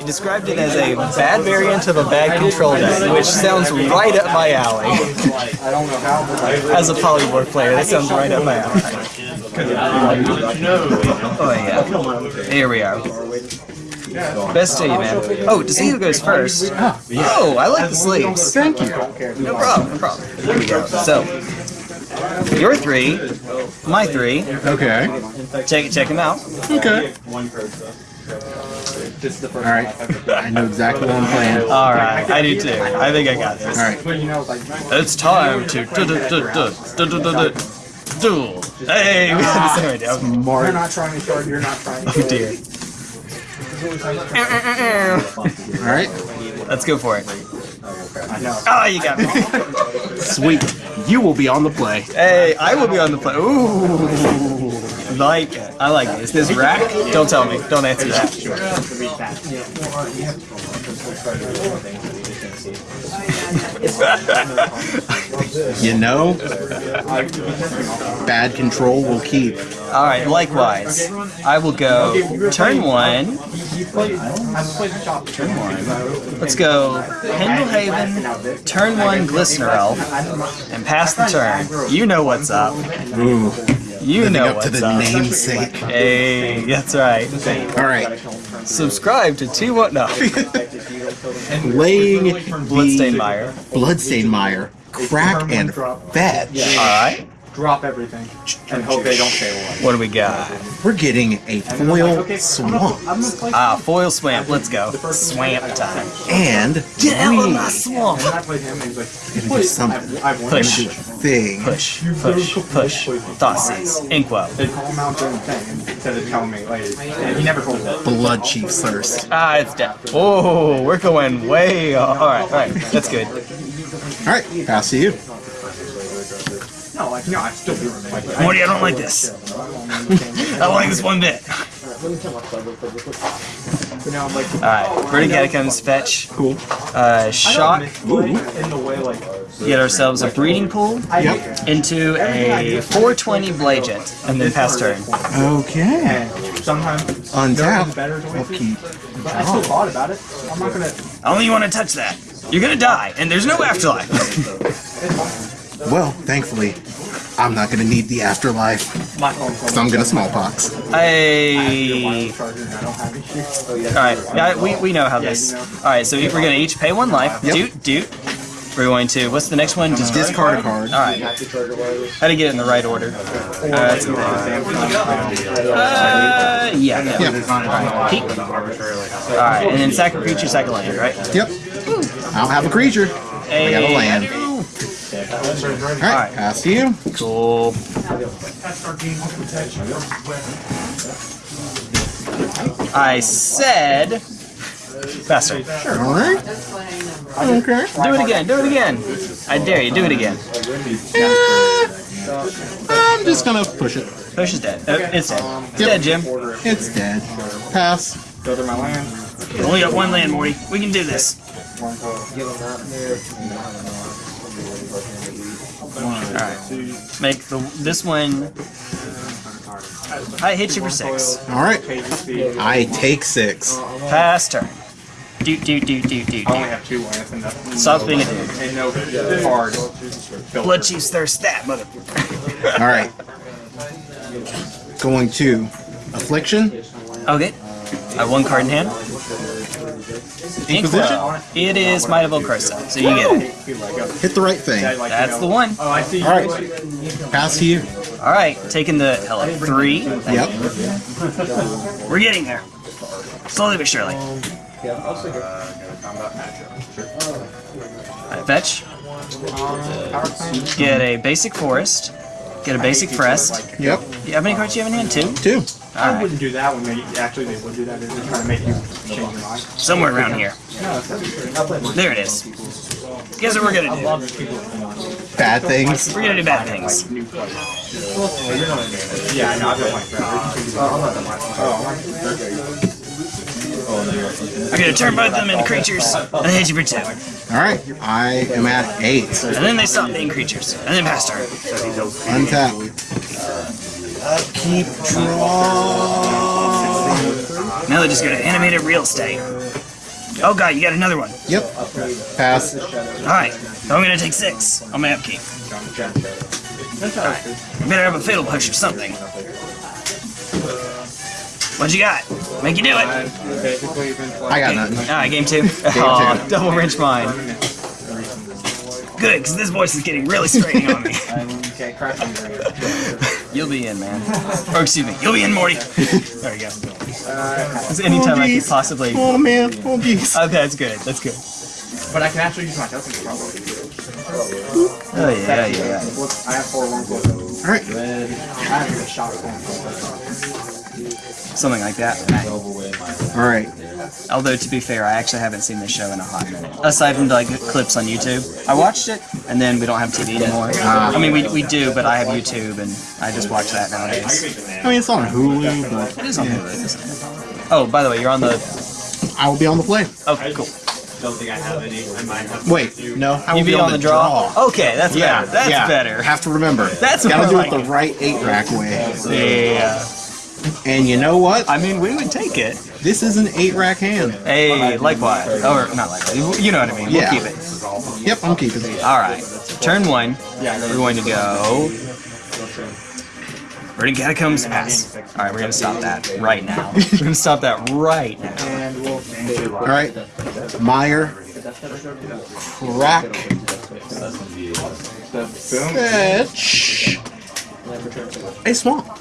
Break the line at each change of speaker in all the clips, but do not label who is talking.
He described it as a bad variant of a bad control deck, which sounds right up my alley. As a polymorph player, that sounds right up my alley. Oh yeah. Here we are. Best to you, man. Oh, to see who goes first. Oh, I like the sleeves.
Thank you.
No problem, no problem. Here we go. So, your three, my three.
Okay.
Check check them out.
Okay. All right. I know exactly what I'm playing.
All right, I do too. I think I got this.
All right.
It's time to du- du- du- du- du- du- du- du- duel. Hey, we had the same idea. Okay.
You're not trying to charge, you're not trying to.
Oh dear.
All right.
Let's go for it.
I know.
Ah, you got me.
Sweet. You will be on the play.
Hey, I will be on the play. Ooh, like it. I like it. Is this rack? Don't tell me. Don't answer that.
You know, bad control will keep.
All right. Likewise, I will go turn one. Turn one. Let's go Pendlehaven, turn one Glistener Elf, and pass the turn. You know what's up.
Ooh.
You
Living
know
up to
what's
the
up.
namesake.
Hey, that's right.
All right.
Subscribe to T What No.
Laying
Bloodstain Mire.
Bloodstain Mire, crack and fetch.
All right.
Drop everything and hope they don't fail one.
What do we got?
We're getting a foil swamp
Ah, foil swamp. Let's go. Swamp time.
and
Get out of
we
my swamp.
And I played him and he's like,
gonna do something.
I've, I've.
Push.
Gonna do a thing.
Push, push, push. Thoughtseize. Inkwell.
They call him out during the thing instead of telling me later. And he never told me.
Bloodchief Thirst.
Ah, it's dead. Oh, we're going way off. All right, all right. That's good.
All right, pass to you.
No, like, no, I still do it. Like,
Morty, I don't like this. I don't like this one bit.
you know, I'm like,
All right. Burning Catacombs fetch.
Cool.
Uh, shock.
in the way, like,
Get ourselves a breeding pool
Yep.
into a 420 Blagent, and then pass turn.
Okay.
and sometimes
Untap.
better to
I'll keep.
I still thought about it. I'm not gonna.
I only want to touch that. You're gonna die, and there's no afterlife.
Well, thankfully, I'm not gonna need the afterlife
My
because I'm gonna smallpox.
I.
charger and I don't.
All right, yeah, we, we know how this. All right, so we're gonna each pay one life.
Yep.
Doot doot. We're going to. What's the next one? Just
Discard a card.
All right. How to get it in the right order? Uh, that's the thing. Uh, yeah. yeah.
Yeah.
All right. Keep. All right, and then sack a creature, sack a land, right?
Yep. I don't have a creature. I got a land. All right,
Alright.
pass to you.
Cool. I said. Faster.
All right. Okay.
Do it again. Do it again. I dare you. Do it again.
I'm just gonna push it.
Push is dead. Uh, it's dead. It's
Yep.
dead, Jim.
It's dead. Pass.
Go to my land.
We only got one land, Morty. We can do this. Alright. Make the this one. I hit you for six.
All right. I take six.
Pass turn. Do do do do do
I only
do.
have two lands and nothing.
Stop being a dude.
And no card.
Bloodchief's Thirst that motherfucker.
All right. Going to affliction.
Okay. I have one card in hand. Inkwell. It is Might of Old Krosa, so you get it.
Hit the right thing.
That's the one.
Oh, I see.
All right. Pass to you.
All right, taking the hell of three.
Yep.
We're getting there. Slowly but surely. I fetch. Get a basic forest. Get a basic forest.
Yep.
You- How many cards do you have in hand? Two?
Two.
I
Alright.
wouldn't do that when they actually they would do that. They're just trying to make you change your mind.
Somewhere around here. There it is. Guess what we're gonna do?
Bad things.
We're gonna do bad things.
Oh, yeah, I know. I've been playing forever.
I'm gonna turn both of them into creatures, and then hit you for two.
All right. I am at eight.
And then they stop being creatures, and then pass turn.
Untap. Keep draw.
Now they're just gonna animate a real estate.
Oh god, you got another one.
Yep. Pass.
Alright, so I'm gonna take six on my upkeep. Alright, I better have a fatal push or something. What you got? Make you do it.
Basically, been playing.
I got nothing.
Alright, game two.
Aw, oh, double wrench mine.
Good, because this voice is getting really straining on me.
Okay, crash on your
You'll be in, man. Or excuse me, you'll be in, Morty. There you go.
It's anytime I could possibly.
Oh man, oh geez.
Oh, that's good. That's good.
But I can actually use my token probably.
Oh yeah, yeah, yeah.
I have four one plus.
All right.
I have a shot at
Something like that.
All right.
Although to be fair, I actually haven't seen this show in a hot minute. Aside from like clips on YouTube, I watched it, and then we don't have TV anymore. I mean, we, we do, but I have YouTube, and I just watch that nowadays.
I mean, it's on Hulu, but
It is on Hulu. Oh, by the way, you're on the.
I will be on the play.
Okay, cool.
Don't think I have any. I might have.
Wait, no, I
You be on the draw. Okay, that's
Yeah,
better. That's
yeah.
better.
Have to remember.
That's
gotta do
like
it the right eight rack way.
Yeah.
And you know what?
I mean, we would take it.
This is an eight rack hand.
Hey, likewise. Or not likewise. You know what I mean.
Yeah.
We'll keep it.
Yep, I'm keeping it.
All right. Turn one. We're going to go. Burning Catacombs pass. All right, we're gonna stop that right now. we're gonna stop that right now.
All right. Mire. Crack. Fetch. A swamp.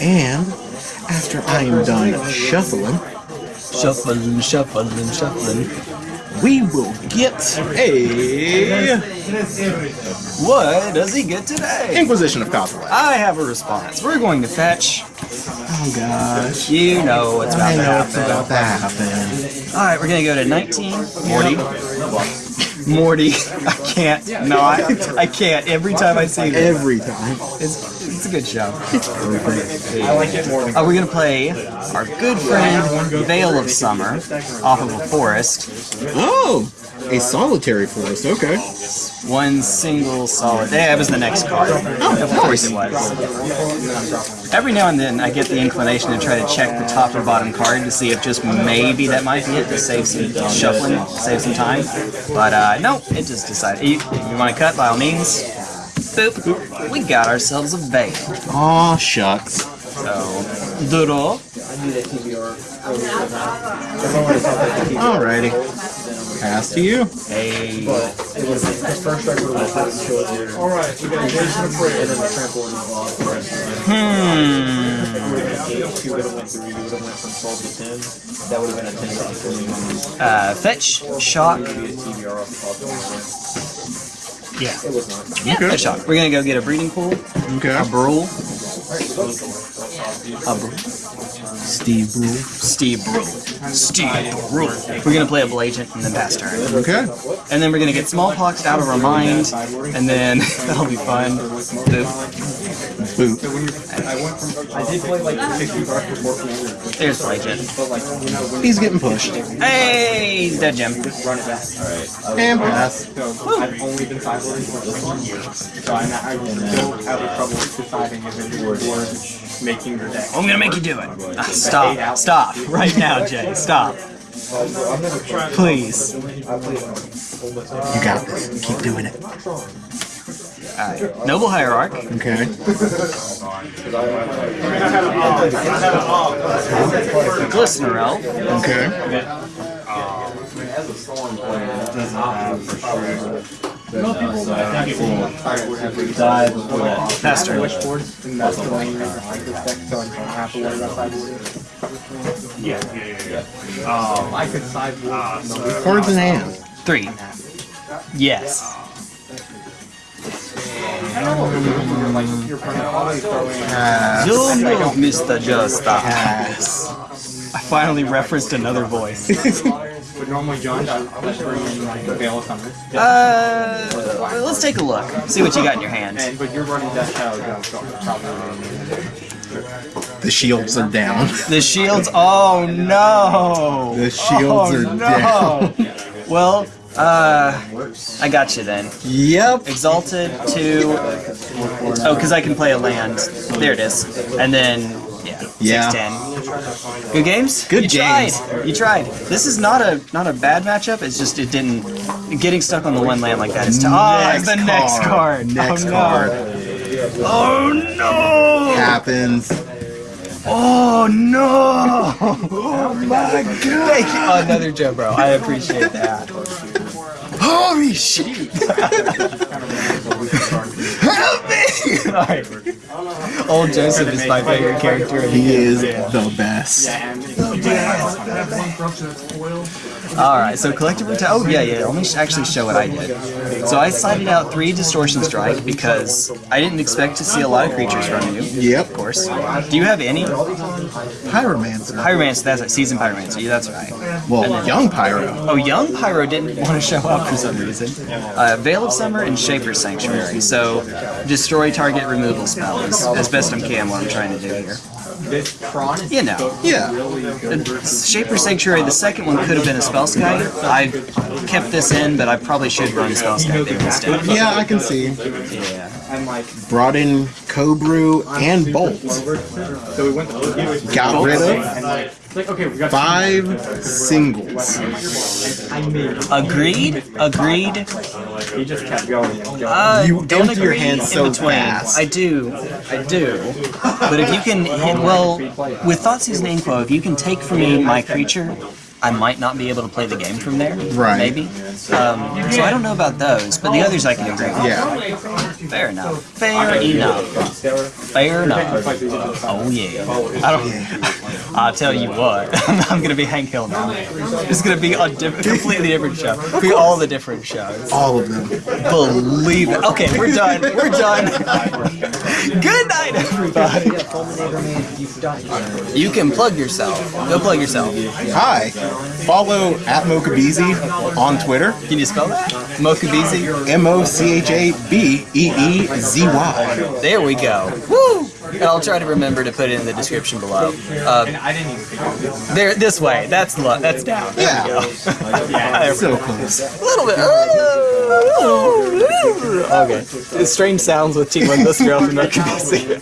And after I am done shuffling,
Shuffling, shuffling, shuffling.
we will get a
What does he get today?
Inquisition of Kozilek.
I have a response. We're going to fetch.
Oh gosh.
You know what's about
I
to
know it's
happen.
about to happen.
All right, we're gonna go to 19. Morty. Morty. I can't. No, I, I can't. Every time I see this,
Every time.
it's, it's a good show.
I like it more than.
Uh, we're gonna play our good friend Veil of Summer off of a forest.
Oh, a solitary forest. Okay.
One single solid. Yeah, it was the next card. of course it was. Every now and then I get the inclination to try to check the top or bottom card to see if just maybe that might be it to save some shuffling, save some time. But uh, no, it just decided. You, you want to cut by all means? Boop. We got ourselves a veil.
Aw, shucks.
So, draw.
Alrighty. Pass to you.
Hey. Hmm. Uh, fetch, shock. Yeah. Yeah, fetch shock. We're gonna go get a breeding pool,
Okay.
a brule, a brule,
Steve Brule.
Steve Brule, Steve Brule. We're gonna play a Blagent and then pass turn.
Okay.
And then we're gonna get smallpox out of our mind, and then that'll be fun. Boop.
Boot.
I did play like 60 cards before Commander,
There's Blagent.
but like you know when
He's getting pushed.
Hey, he's dead gem.
run it back.
And pass.
So I've only been sideboarding for this one year, so I'm I still have trouble deciding if it's worth making your deck.
I'm gonna make you do it. Ah, stop. Stop. Right now, Jay. Stop. Please.
You got this. Keep doing it.
Alright. Noble Hierarch.
Okay.
Glistener Elf.
Okay.
Pass turn.
And that's the lane reason I like this deck, so I don't have to worry about sideboarding. Yeah, yeah, yeah. I could sideboard. no,
Cards in hand.
Three. Yes.
Like your opponent always throwing.
You know, Mr. Just I finally referenced another voice.
But normally John does bring in like a Veil of.
Uh, let's take a look. See what you got in your hand.
And but you're running Death Shadow so probably.
The shields are down.
The shields. Oh no.
The shields
oh,
are
no.
down.
Well, uh, I got you then.
Yep.
Exalted to. Oh, because I can play a land. There it is. And then Yeah.
Yeah.
6'10". Good games.
Good
you
games.
Tried. You tried. This is not a not a bad matchup. It's just it didn't. Getting stuck on the one land like that is tough. Oh, it's the next card.
Next
oh, no.
card.
Oh no!
Happens.
Oh no! Oh my god! Thank you. Another Joe, bro. I appreciate that. Holy shit! Help! Alright. Old Joseph is my favorite character.
He is the best.
Alright, so collective reta- Oh, yeah, yeah. Let me actually show what I did. So I sided out three Distortion Strike because I didn't expect to see a lot of creatures from you.
Yep.
Of course. Do you have any?
Pyromancer.
Pyromancer, that's right. Seasoned Pyromancer. Yeah, that's right.
Well, young Pyro.
Oh, Young Pyro didn't want to show up for some reason. Uh, Veil of Summer and Shaper's Sanctuary. So, destroy target removal spell is as best I can what I'm trying to do here.
This Tron is
You know.
Yeah.
Shaper's Sanctuary, the second one could have been a Spellskite. I kept this in, but I probably should run Spellskite there instead.
Yeah, I can see.
Yeah.
Brought in Cobrew and Bolt.
so we went to
Got rid of
and like it's like okay we got
five singles.
Agreed. Agreed.
He just kept going and going.
Uh,
You
don't
empty your
hands
so
between.
fast.
I do, I do. But if you can, hit, well, with Thoughtseize and Inquo, if you can take from me my creature, I might not be able to play the game from there.
Right.
Maybe. Um, so I don't know about those, but the others I can agree with.
Yeah.
Fair enough. Fair enough. Fair enough. Oh yeah. I don't. I'll tell you what. I'm gonna be Hank Hill now. It's gonna be a diff- completely different show. Be all the different shows.
All of them.
Believe it. Okay, we're done. We're done. Good night, everybody. You can plug yourself. Go plug yourself.
Hi. Follow at Mochabeezy on Twitter.
Can you spell that? Mochabeezy?
M O C H A B E E Z Y.
There we go. Woo! I'll try to remember to put it in the description below. Uh,
I
there, this way. That's that's down. There
Yeah.
we go.
So close.
A little bit. Okay. Strange sounds with T1 this girl from Mochabeezy.